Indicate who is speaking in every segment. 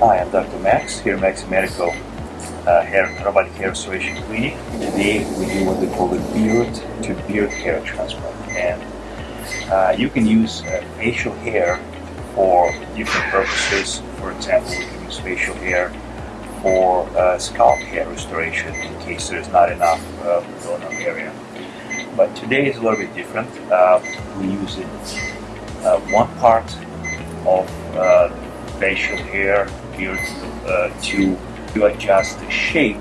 Speaker 1: Hi, I'm Dr. Max here at Max Medical uh, hair, Robotic Hair Restoration Clinic. Today we do what we call a beard to beard hair transplant. And uh, you can use uh, facial hair for different purposes. For example, we can use facial hair for uh, scalp hair restoration in case there's not enough uh, donor area. But today is a little bit different. Uh, we use it uh, one part of uh, facial hair here uh, to, to adjust the shape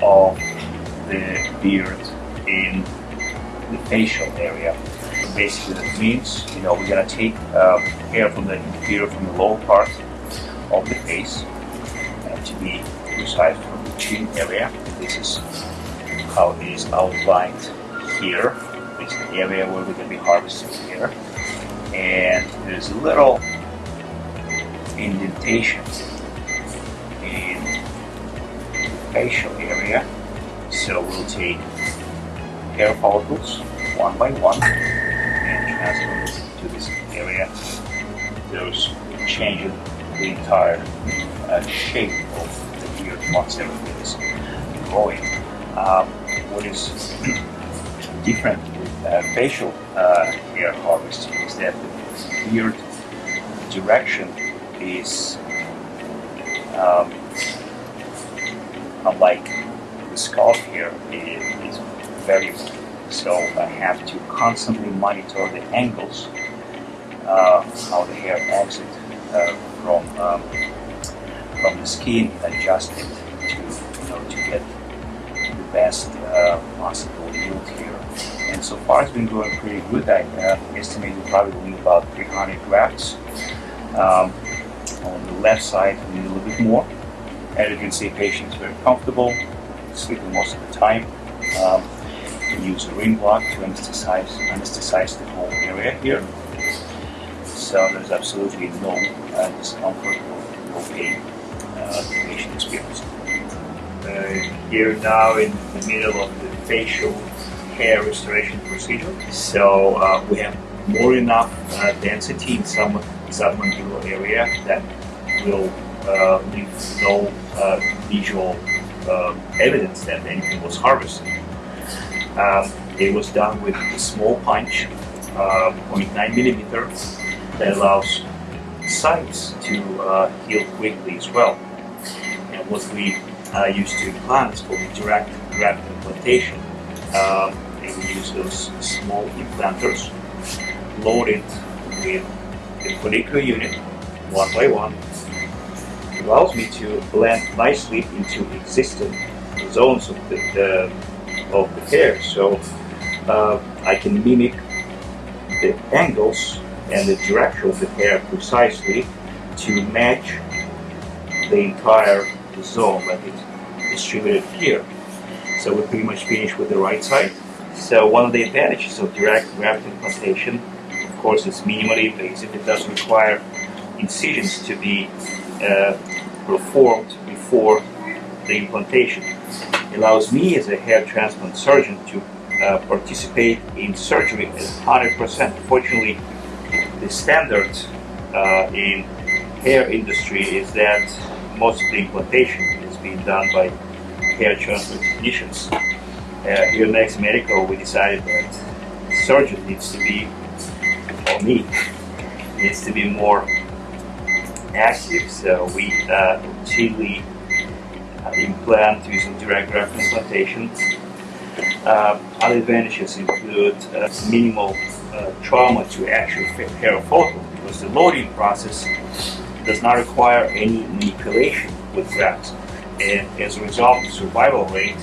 Speaker 1: of the beard in the facial area. Basically that means, you know, we're gonna take um, hair from the inferior, from the lower part of the face, and to be precise from the chin area. This is how it is outlined here. This is the area where we're gonna be harvesting hair and there's a little indentation in the facial area. So we'll take hair follicles one by one and transfer them to this area. Those changing the entire uh, shape of the beard once everything is growing. Um, what is different with uh, facial uh, hair harvesting is that the beard direction is um, unlike the scalp hair it is variable so I have to constantly monitor the angles uh, how the hair exits uh, from um, from the skin adjust it to you know to get the best uh, possible yield here. And so far it's been going pretty good. I uh, estimate probably about 300 grafts. Um, on the left side a little bit more. As you can see patient is very comfortable sleeping most of the time. Um, we use a ring block to anesthetize, anesthetize the whole area here. So there's absolutely no uh, discomfort or no pain uh, the patient experiences. Uh, here now in the middle of the facial hair restoration procedure. So uh, we have more enough uh, density in some submandibular area that will uh, leave no uh, visual uh, evidence that anything was harvested. Um, it was done with a small punch, uh, 0.9 millimeter, that allows sites to uh, heal quickly as well. And what we uh, use to implant is called direct graft implantation. And we use those small implanters loaded with the follicular unit one by one. Allows me to blend nicely into existing zones of the, the of the hair. So uh, I can mimic the angles and the direction of the hair precisely to match the entire zone that is distributed here. So we're pretty much finished with the right side. So one of the advantages of direct graft implantation course it's minimally invasive it does require incisions to be uh, performed before the implantation. It allows me as a hair transplant surgeon to uh, participate in surgery at 100%. Fortunately, the standard uh, in hair industry is that most of the implantation is being done by hair transplant technicians. Uh, here at Max Medical, we decided that surgeon needs to be, needs to be more active. So we uh, uh, implant using direct graft implantation. Uh, other advantages include uh, minimal uh, trauma to actual hair follicle because the loading process does not require any manipulation with grafts. And as a result, the survival rate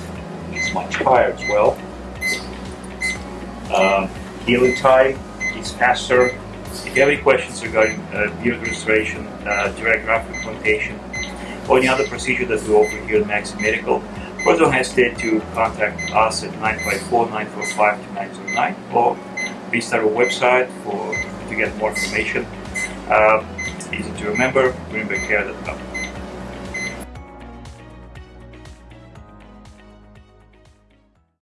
Speaker 1: is much higher as well. Um, healing time is faster if you have any questions regarding uh, beard restoration, uh, direct graft implantation, or any other procedure that we offer here at Max Medical, please don't hesitate to contact us at 954-945-2909 or visit our website for to get more information. Uh, easy to remember, greenbackcare.com.